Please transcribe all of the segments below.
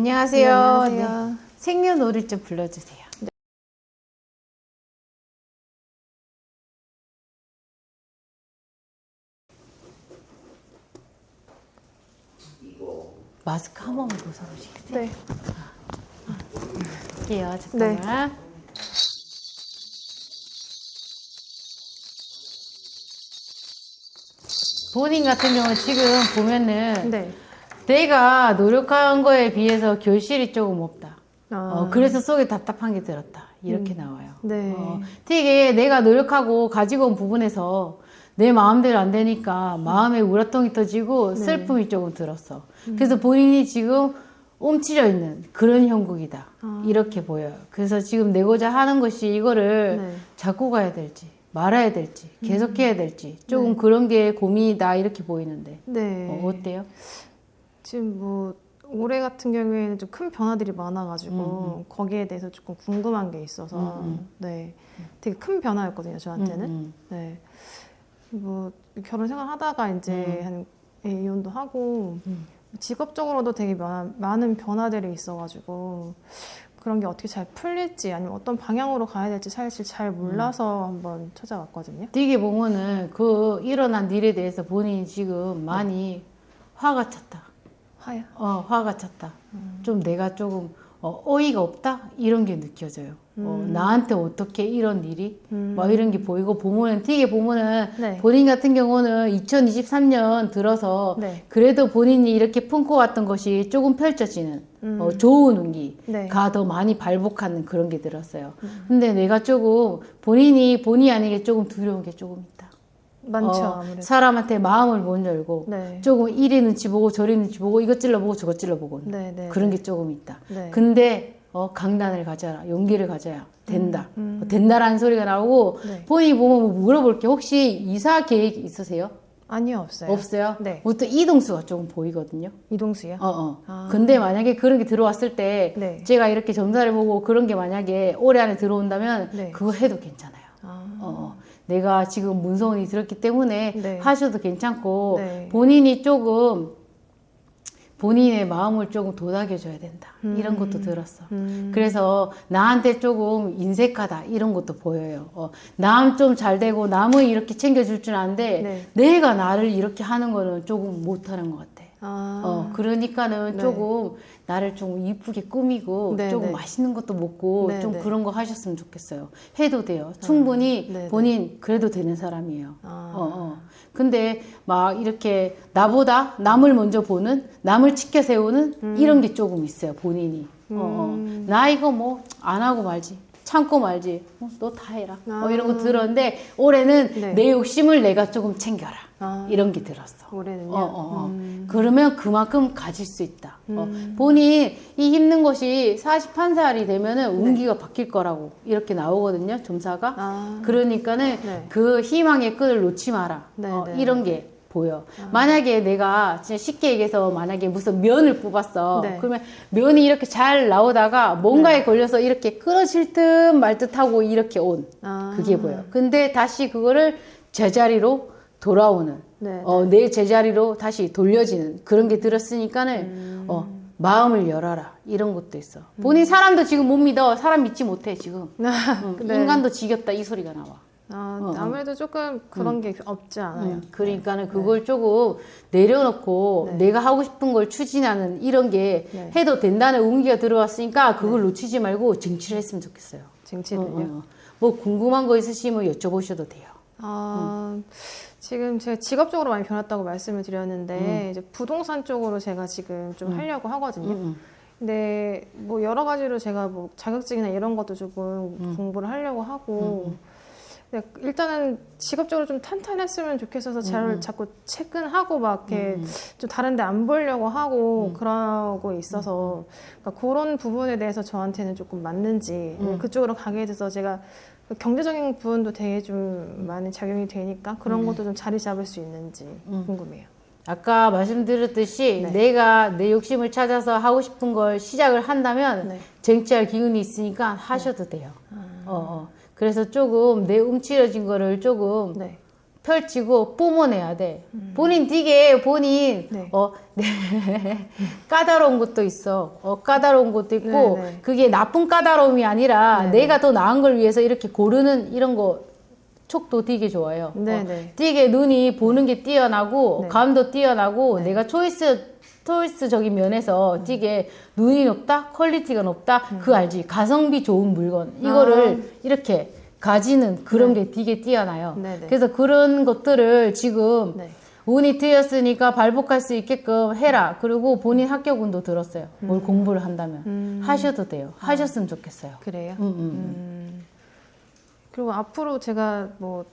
안녕하세요. 네, 안녕하세요. 네. 생년월일 좀 불러주세요. 마스크 한 번만 벗어보시겠어요? 네. 할게요. 잠깐만. 본인 같은 경우는 지금 보면은 네. 내가 노력한 거에 비해서 결실이 조금 없다. 아, 어, 그래서 속에 답답한 게 들었다. 이렇게 나와요. 네. 어, 되게 내가 노력하고 가지고 온 부분에서 내 마음대로 안 되니까 마음에 우라통이 터지고 네. 슬픔이 조금 들었어. 그래서 본인이 지금 움츠려 있는 그런 형국이다. 아. 이렇게 보여요. 그래서 지금 내고자 하는 것이 이거를 네. 잡고 가야 될지 말아야 될지 계속해야 될지 조금 네. 그런 게 고민이다 이렇게 보이는데 네. 어, 어때요? 지금 뭐 올해 같은 경우에는 좀 큰 변화들이 많아가지고 거기에 대해서 조금 궁금한 게 있어서 음, 네 되게 큰 변화였거든요 저한테는 음, 음. 네뭐 결혼 생활 하다가 이제 한 예, 이혼도 하고 음. 직업적으로도 되게 많, 많은 변화들이 있어가지고 그런 게 어떻게 잘 풀릴지 아니면 어떤 방향으로 가야 될지 사실 잘 몰라서 한번 찾아왔거든요. 되게 보면은 그 일어난 일에 대해서 본인이 지금 많이 화가 찼다. 하야. 어, 화가 찼다. 좀 내가 조금 어, 어이가 없다? 이런 게 느껴져요. 어, 나한테 어떻게 이런 일이? 음. 뭐 이런 게 보이고 보면은 되게 보면은 네. 본인 같은 경우는 2023년 들어서 네. 그래도 본인이 이렇게 품고 왔던 것이 조금 펼쳐지는 음. 어, 좋은 운기가 네. 더 많이 발복하는 그런 게 들었어요. 근데 내가 조금 본인이 본의 아니게 조금 두려운 게 조금 있다. 많죠 어. 사람한테 마음을 못 열고 네. 조금 이리 눈치 보고 저리 눈치 보고 이것 찔러보고 저것 찔러보고 네, 네. 그런 게 조금 있다. 네. 근데 어, 강단을 가져라 용기를 가져야 된다. 음. 어, 된다라는 소리가 나오고 네. 본인이 보면 뭐 물어볼 게 혹시 이사 계획 있으세요? 아니요 없어요. 없어요? 네. 보통 이동수가 조금 보이거든요. 이동수요? 어, 어. 아. 근데 만약에 그런 게 들어왔을 때 네. 제가 이렇게 점사를 보고 그런 게 만약에 올해 안에 들어온다면 네. 그거 해도 괜찮아요. 아. 어, 어. 내가 지금 문서운이 들었기 때문에 네. 하셔도 괜찮고 네. 본인이 조금 본인의 마음을 조금 도닥여줘야 된다. 이런 것도 들었어. 음. 그래서 나한테 조금 인색하다 이런 것도 보여요. 어, 남 좀 잘 되고 남을 이렇게 챙겨줄 줄 아는데 네. 내가 나를 이렇게 하는 거는 조금 못하는 것 같아. 아. 어, 그러니까는 네. 조금 나를 좀 이쁘게 꾸미고 네, 조금 네. 맛있는 것도 먹고 네, 좀 네. 그런 거 하셨으면 좋겠어요. 해도 돼요. 충분히 네, 네. 본인 그래도 되는 사람이에요. 아. 어, 어. 근데 막 이렇게 나보다 남을 먼저 보는 남을 치켜 세우는 이런 게 조금 있어요. 본인이. 어, 어. 음. 나 이거 뭐 안 하고 말지. 참고 말지. 어, 너다 해라. 뭐 아. 이런 거 들었는데 올해는 네. 내 욕심을 내가 조금 챙겨라. 아. 이런 게 들었어. 올해는요. 어, 어, 어. 음. 그러면 그만큼 가질 수 있다. 어, 음. 본인 이 힘든 것이 41살이 되면 은 운기가 바뀔 거라고 이렇게 나오거든요. 점사가. 네. 아. 그러니까는 네. 그 희망의 끈을 놓지 마라. 네, 어, 네. 이런 게 보여. 만약에 내가 진짜 쉽게 얘기해서 만약에 무슨 면을 뽑았어. 네. 그러면 면이 이렇게 잘 나오다가 뭔가에 걸려서 이렇게 끊어질 듯 말 듯하고 이렇게 온 아. 그게 보여. 근데 다시 그거를 제자리로 돌아오는 네. 어, 내 제자리로 다시 돌려지는 그런 게 들었으니까는 음. 어, 마음을 열어라 이런 것도 있어. 본인 사람도 지금 못 믿어. 사람 믿지 못해 지금. 응, 네. 인간도 지겹다 이 소리가 나와. 아, 어, 어. 아무래도 조금 그런 게 없지 않아요. 응, 그러니까는 그걸 조금 내려놓고 네. 내가 하고 싶은 걸 추진하는 이런 게 네. 해도 된다는 운기가 들어왔으니까 그걸 놓치지 말고 쟁취를 했으면 좋겠어요. 쟁취를요. 어, 어. 뭐 궁금한 거 있으시면 여쭤보셔도 돼요. 아, 지금 제가 직업적으로 많이 변했다고 말씀을 드렸는데 이제 부동산 쪽으로 제가 지금 좀 하려고 하거든요. 응, 근데 뭐 여러 가지로 제가 뭐 자격증이나 이런 것도 조금 공부를 하려고 하고 일단은 직업적으로 좀 탄탄했으면 좋겠어서 잘 자꾸 체근하고 막 이렇게 좀 다른 데 안 보려고 하고 그러고 있어서 그러니까 그런 부분에 대해서 저한테는 조금 맞는지 그쪽으로 가게 돼서 제가 그 경제적인 부분도 되게 좀 많이 작용이 되니까 그런 것도 좀 자리 잡을 수 있는지 궁금해요. 아까 말씀드렸듯이 네. 내가 내 욕심을 찾아서 하고 싶은 걸 시작을 한다면 네. 쟁취할 기운이 있으니까 하셔도 돼요. 어, 어. 그래서 조금 내 움츠려진 거를 조금 네. 펼치고 뿜어내야 돼. 본인 되게 본인 네. 어 네. 까다로운 것도 있어. 어 까다로운 것도 있고 네, 네. 그게 나쁜 까다로움이 아니라 네, 내가 더 나은 걸 위해서 이렇게 고르는 이런 거 촉도 되게 좋아요. 네, 어, 네. 되게 눈이 보는 게 뛰어나고 네. 감도 뛰어나고 내가 초이스 초이스적인 면에서 음. 되게 눈이 높다, 퀄리티가 높다, 그 알지? 가성비 좋은 물건 이거를 이렇게 가지는 그런 게 되게 뛰어나요. 아. 네, 네. 그래서 그런 것들을 지금 네. 운이 트였으니까 발복할 수 있게끔 해라. 그리고 본인 합격운도 들었어요. 음. 뭘 공부를 한다면 하셔도 돼요. 하셨으면 좋겠어요. 그래요. 음, 음, 음. 음. 그리고 앞으로 제가 뭐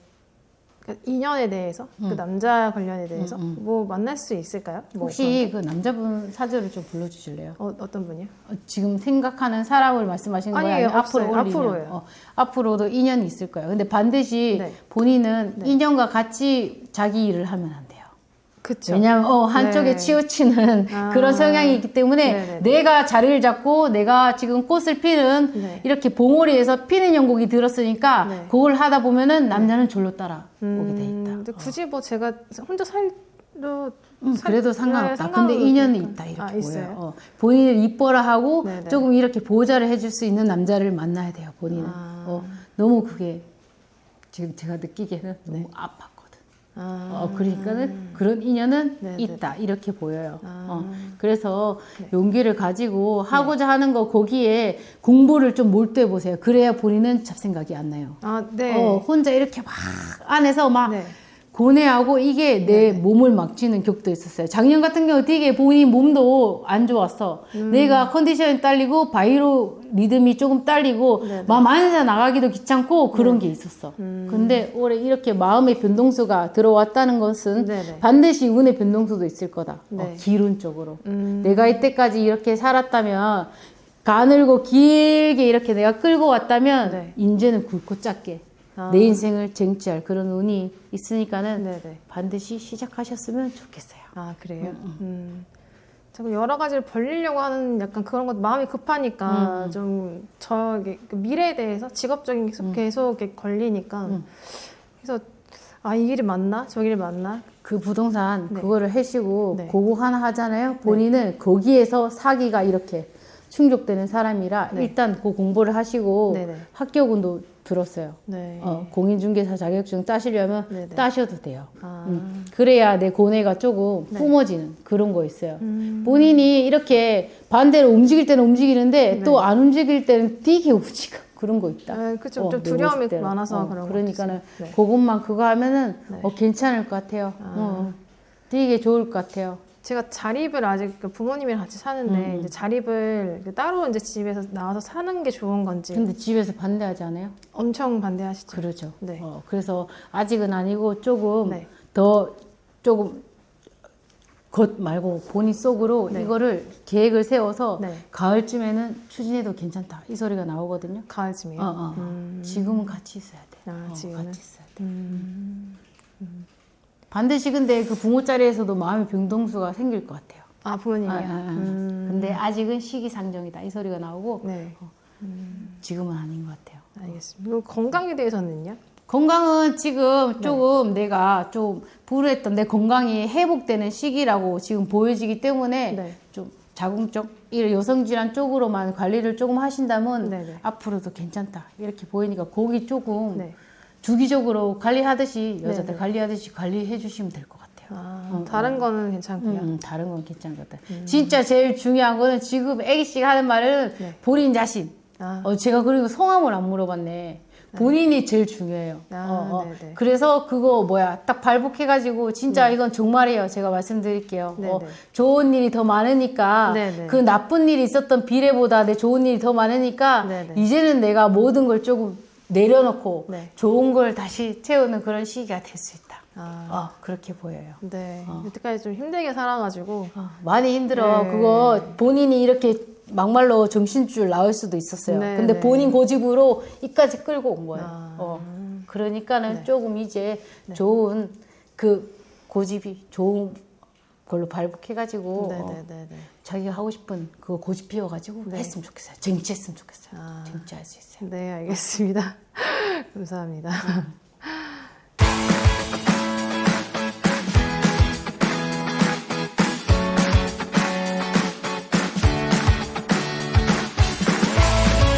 인연에 대해서 그 남자 관련에 대해서 뭐 만날 수 있을까요? 뭐 혹시 그 남자분 사주를 좀 불러주실래요? 어, 어떤 분이요? 어, 지금 생각하는 사람을 말씀하시는 거예요? 아니에요, 아니면 없어요. 앞으로? 앞으로예요. 어, 앞으로도 인연이 있을 거예요. 근데 반드시 네. 본인은 인연과 같이 자기 일을 하면 안 돼요. 그쵸. 왜냐하면 어, 한쪽에 네. 치우치는 아. 그런 성향이 있기 때문에 네네네. 내가 자리를 잡고 내가 지금 꽃을 피는 네. 이렇게 봉오리에서 피는 연곡이 들었으니까 네. 그걸 하다 보면은 남자는 졸로 따라 오게 돼 음, 있다. 근데 굳이 뭐 제가 혼자 살도 음, 살- 그래도 네, 상관없다. 근데 인연은. 있다 이렇게 아, 보여요. 어, 본인을 이뻐라 하고 네네. 조금 이렇게 보호자를 해줄 수 있는 남자를 만나야 돼요. 본인은 아. 어, 너무 그게 지금 제가 느끼기에는 너무 아팠거든. 네. 아, 어, 그러니까는 그런 인연은 네네. 있다 이렇게 보여요. 아. 어, 그래서 네. 용기를 가지고 하고자 하는 거 거기에 공부를 좀 몰두해 보세요. 그래야 본인은 잡생각이 안 나요. 아, 네. 어, 혼자 이렇게 막 안에서 막 네. 고뇌하고 이게 내 몸을 막 쥐는 격도 있었어요. 작년 같은 경우 되게 본인 몸도 안 좋았어. 음. 내가 컨디션이 딸리고 바이로 리듬이 조금 딸리고 네네. 마음 안에서 나가기도 귀찮고 그런 게 있었어. 음. 근데 올해 이렇게 마음의 변동수가 들어왔다는 것은 네네. 반드시 운의 변동수도 있을 거다. 네. 어, 기운적으로. 음. 내가 이때까지 이렇게 살았다면 가늘고 길게 이렇게 내가 끌고 왔다면 네. 이제는 굵고 작게 아. 내 인생을 쟁취할 그런 운이 있으니까는 네네. 반드시 시작하셨으면 좋겠어요. 아 그래요. 음. 자꾸 여러 가지를 벌리려고 하는 약간 그런 것 마음이 급하니까 음. 좀 저기 그 미래에 대해서 직업적인 게 계속, 계속 걸리니까 음. 그래서 아 이 길이 맞나 저 길이 맞나 그 부동산 네. 그거를 하시고 네. 그거 하나 하잖아요. 본인은 거기에서 사기가 이렇게 충족되는 사람이라 네. 일단 그 공부를 하시고 네네. 합격운도 들었어요. 네. 어, 공인중개사 자격증 따시려면 네네. 따셔도 돼요. 아. 음. 그래야 내 고뇌가 조금 네. 뿜어지는 그런 거 있어요. 음. 본인이 이렇게 반대로 움직일 때는 움직이는데 네. 또안 움직일 때는 되게 움직여. 그런 거 있다. 네, 그쵸. 어, 좀내 두려움이. 많아서 어, 그런 것 그러니까는. 네. 그것만 그거 하면은 네. 어, 괜찮을 것 같아요. 아. 어, 되게 좋을 것 같아요. 제가 자립을 아직 그 부모님이랑 같이 사는데 음, 이제 자립을 그 따로 이제 집에서 나와서 사는 게 좋은 건지 근데 집에서 반대하지 않아요? 엄청 반대하시죠. 그러죠. 네. 어, 그래서 아직은 아니고 조금 네. 더 조금 것 말고 본인 속으로 네. 이거를 계획을 세워서 네. 가을쯤에는 추진해도 괜찮다 이 소리가 나오거든요. 가을쯤이요. 어, 어. 음. 지금은 같이 있어야 돼. 아, 어, 지금은? 같이 있어야 돼. 음. 반드시 근데 그 부모 자리에서도 마음의 병동수가 생길 것 같아요. 아 부모님이요. 아, 아, 아. 음. 근데 아직은 시기상정이다 이 소리가 나오고 네, 지금은 아닌 것 같아요. 알겠습니다. 그리고 건강에 대해서는요? 건강은 네. 지금 조금 내가 좀 불우했던 내 건강이 회복되는 시기라고 지금 보여지기 때문에 네. 좀 자궁적 이 여성 질환 쪽으로만 관리를 조금 하신다면 네네. 앞으로도 괜찮다 이렇게 보이니까 거기 조금 네. 주기적으로 관리하듯이 여자들 네네. 관리하듯이 관리해 주시면 될 것 같아요. 아, 다른 거는 괜찮고요. 음, 다른 건 괜찮은 것 같아요. 진짜 제일 중요한 거는 지금 애기 씨가 하는 말은 네. 본인 자신. 아, 어, 제가 그리고 성함을 안 물어봤네. 본인이 제일 중요해요. 아, 어, 어. 네네. 그래서 그거 뭐야 딱 발복해가지고 진짜 이건 정말이에요. 제가 말씀드릴게요. 어, 좋은 일이 더 많으니까 네네. 그 나쁜 일이 있었던 비례보다 내 좋은 일이 더 많으니까 네네. 이제는 내가 모든 걸 조금 내려놓고 네. 좋은 걸 다시 채우는 그런 시기가 될 수 있다. 아, 어, 그렇게 보여요. 네. 여태까지 좀 힘들게 살아가지고 어, 많이 힘들어. 네. 그거 본인이 이렇게 막말로 정신줄 나올 수도 있었어요. 네, 근데 네. 본인 고집으로 이까지 끌고 온 거예요. 아. 어. 그러니까는 네. 조금 이제 좋은 그 고집이 좋은 걸로 발복해가지고 어. 자기가 하고 싶은 그거 고집 피워가지고 했으면 좋겠어요. 쟁취했으면 좋겠어요. 아. 쟁취할 수 있어요. 네, 알겠습니다. 감사합니다.